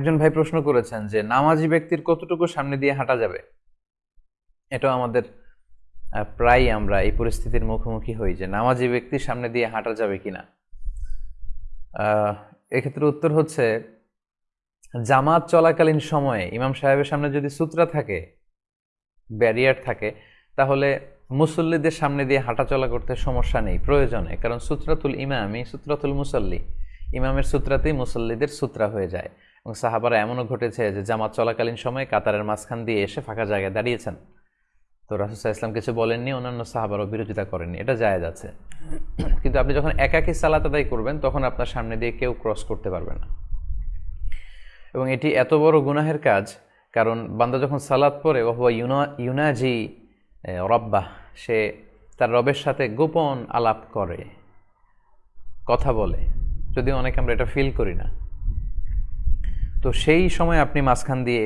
একজন ভাই প্রশ্ন করেছেন যে, নামাজি ব্যক্তির কতটুকু সামনে দিয়ে হাঁটা যাবে? এটাও আমাদের প্রায় আমরা এই পরিস্থিতির মুখোমুখি হই যে, নামাজি ব্যক্তির সামনে দিয়ে হাঁটা যাবে কিনা। এক্ষেত্রে উত্তর হচ্ছে, জামাত চলাকালীন সময়ে ইমাম সাহেবের সামনে যদি সূত্রা থাকে, ব্যারিয়ার থাকে, তাহলে মুসল্লিদের সামনে দিয়ে হাঁটাচলা করতে সমস্যা নেই, প্রয়োজনে। কারণ সূত্রাতুল ইমামই সূত্রাতুল মুসল্লি, ইমামের সূত্রাতেই মুসল্লিদের সূত্রা হয়ে যায়। এবং সাহাবারা এমনও ঘটেছে যে জামাত চলাকালীন সময়ে কাতারের মাঝখান দিয়ে এসে ফাঁকা জায়গায় দাঁড়িয়েছেন। তো রাসুসাহ ইসলাম কিছু বলেননি অন্যান্য সাহাবারও বিরোধিতা করেননি। এটা জায়েজ আছে। কিন্তু আপনি যখন একাকী সালাত আদায় করবেন তখন আপনার সামনে দিয়ে কেউ ক্রস করতে পারবে না। এবং এটি এত বড় গুনাহের কাজ কারণ বান্দা যখন সালাত পরে ওহুয়া ইউনা ইউনাজি এ, রব্বাহ সে তার রবের সাথে গোপন আলাপ করে কথা বলে। যদিও অনেকে আমরা এটা ফিল করি না। তো সেই সময় আপনি মাঝখান দিয়ে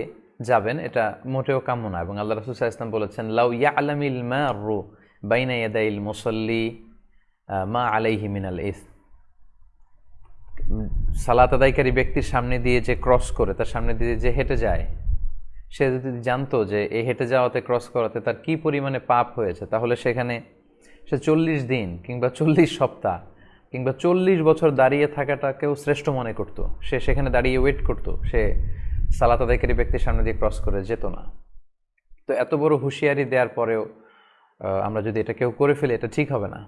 যাবেন, এটা মোটেও কাম্য না। এবং আল্লাহ রসুল ইসলাম বলেছেন, লাউ ইয়া আলামিল মা রু বাইনা ইয়াদাইল মুসল্লি মা আলাইহি মিনাল ইস। সালাত আদায়কারী ব্যক্তির সামনে দিয়ে যে ক্রস করে, তার সামনে দিয়ে যে হেঁটে যায়, সে যদি জানতো যে এই হেঁটে যাওয়াতে, ক্রস করাতে তার কি পরিমাণে পাপ হয়েছে, তাহলে সেখানে সে চল্লিশ দিন কিংবা চল্লিশ সপ্তাহ কিংবা চল্লিশ বছর দাঁড়িয়ে থাকাটাকেও শ্রেষ্ঠ মনে করতো। সে সেখানে দাঁড়িয়ে ওয়েট করতো। সে সালাত আদায়কারী ব্যক্তির সামনে দিয়ে ক্রস করে যেত না। তো এত বড় হুঁশিয়ারি দেওয়ার পরেও আমরা যদি এটা কেউ করে ফেলি, এটা ঠিক হবে না।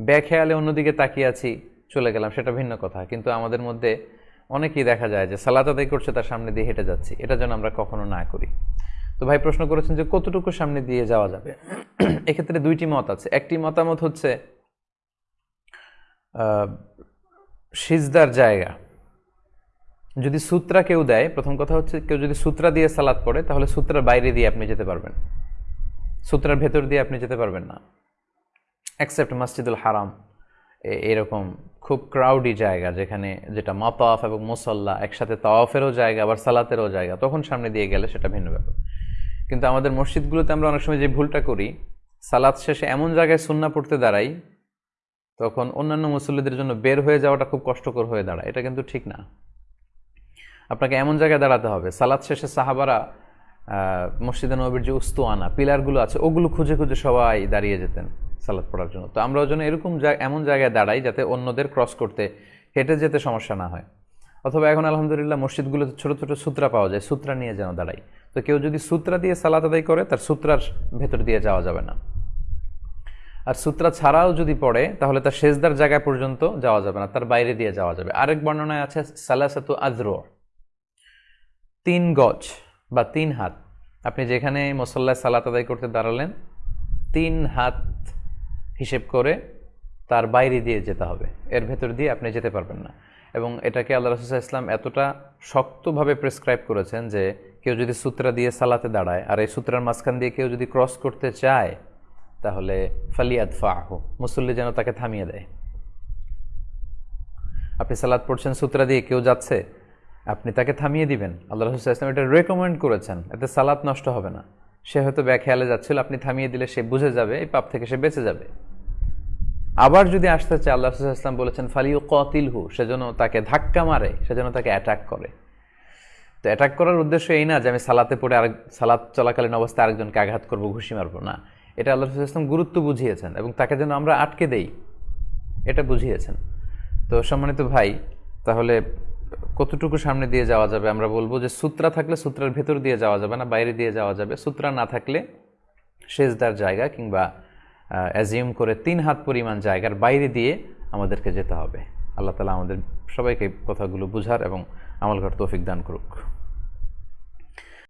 ব্যাখেয়ালে অন্যদিকে তাকিয়ে আছি, চলে গেলাম, সেটা ভিন্ন কথা। কিন্তু আমাদের মধ্যে অনেকেই দেখা যায় যে সালাত আদায় করছে, তার সামনে দিয়ে হেঁটে যাচ্ছি। এটা যেন আমরা কখনো না করি। তো ভাই প্রশ্ন করেছেন যে কতটুকু সামনে দিয়ে যাওয়া যাবে? এক্ষেত্রে দুইটি মত আছে। একটি মতামত হচ্ছে সিজদার জায়গা। যদি সূত্রা কেউ দেয়, প্রথম কথা হচ্ছে কেউ যদি সূত্রা দিয়ে সালাদ পড়ে, তাহলে সূত্রার বাইরে দিয়ে আপনি যেতে পারবেন। সূত্রার ভেতর দিয়ে আপনি যেতে পারবেন না। অ্যাকসেপ্ট মসজিদুল হারাম এরকম খুব ক্রাউডি জায়গা, যেখানে যেটা মাতাফ এবং মুসল্লা একসাথে তাওয়াফেরও জায়গা, আবার সালাতেরও জায়গা, তখন সামনে দিয়ে গেলে সেটা ভিন্ন ব্যাপার। কিন্তু আমাদের মসজিদগুলোতে আমরা অনেক সময় যে ভুলটা করি, সালাদ শেষে এমন জায়গায় সুন্না পড়তে দাঁড়াই তখন অন্যান্য মুসল্লিদের জন্য বের হয়ে যাওয়াটা খুব কষ্টকর হয়ে দাঁড়ায়। এটা কিন্তু ঠিক না। আপনাকে এমন জায়গায় দাঁড়াতে হবে। সালাদ শেষে সাহাবারা মসজিদে নবীর যে উস্তুয়ানা, পিলারগুলো আছে, ওগুলো খুঁজে খুঁজে সবাই দাঁড়িয়ে যেতেন সালাদ পড়ার জন্য। তো আমরাও যেন এরকম জায়- এমন জায়গায় দাঁড়াই যাতে অন্যদের ক্রস করতে, হেঁটে যেতে সমস্যা না হয়। অথবা এখন আলহামদুলিল্লাহ মসজিদগুলোতে ছোট ছোট সূত্রা পাওয়া যায়, সূত্রা নিয়ে যেন দাঁড়াই। তো কেউ যদি সূত্রা দিয়ে সালাত আদায় করে, তার সূত্রার ভেতর দিয়ে যাওয়া যাবে না। আর সূত্রা ছাড়াও যদি পড়ে, তাহলে তার শেষদার জায়গা পর্যন্ত যাওয়া যাবে না, তার বাইরে দিয়ে যাওয়া যাবে। আরেক বর্ণনায় আছে, সালাসাতু আজরো, তিন গজ বা তিন হাত। আপনি যেখানে মুসল্লায় সালাত আদায় করতে দাঁড়ালেন, তিন হাত হিসেব করে তার বাইরে দিয়ে যেতে হবে। এর ভেতর দিয়ে আপনি যেতে পারবেন না। এবং এটাকে আল্লাহ রসুল্লাহ ইসলাম এতটা শক্তভাবে প্রেসক্রাইব করেছেন যে, কেউ যদি সূত্রা দিয়ে সালাতে দাঁড়ায়, আর এই সূত্রার মাঝখান দিয়ে কেউ যদি ক্রস করতে চায় তাহলে ফালিয়াদ ফাহু মুসল্লি যেন তাকে থামিয়ে দেয়। আপনি সালাদ পড়ছেন, সূত্রা দিয়ে কেউ যাচ্ছে, আপনি তাকে থামিয়ে দিবেন। আল্লাহ রসুল ইসলাম এটা রেকমেন্ড করেছেন, এতে সালাত নষ্ট হবে না। সে হয়তো ব্যাখেয়ালে যাচ্ছিল, আপনি থামিয়ে দিলে সে বুঝে যাবে, এই পাপ থেকে সে বেঁচে যাবে। আবার যদি আসতে চায়, আল্লাহ রসুল ইসলাম বলেছেন ফালিউ কতিল হু সেজন্য তাকে ধাক্কা মারে সেজন্য তাকে অ্যাটাক করে। তো অ্যাটাক করার উদ্দেশ্য এই না যে আমি সালাতে পড়ে আরেক, সালাত চলাকালীন অবস্থায় আরেকজনকে আঘাত করব, ঘুষি মারবো, না। এটা আল্লাহ রসুল ইসলাম গুরুত্ব বুঝিয়েছেন এবং তাকে যেন আমরা আটকে দেই, এটা বুঝিয়েছেন। তো সম্মানিত ভাই, তাহলে কতটুকু সামনে দিয়ে যাওয়া যাবে? আমরা বলব যে সূত্রা থাকলে সূত্রার ভেতর দিয়ে যাওয়া যাবে না, বাইরে দিয়ে যাওয়া যাবে। সূত্রা না থাকলে সেজদার জায়গা কিংবা অ্যাজিউম করে তিন হাত পরিমাণ জায়গার বাইরে দিয়ে আমাদেরকে যেতে হবে। আল্লাহ তালা আমাদের সবাইকে কথাগুলো বুঝার এবং আমল করার তৌফিক দান করুক।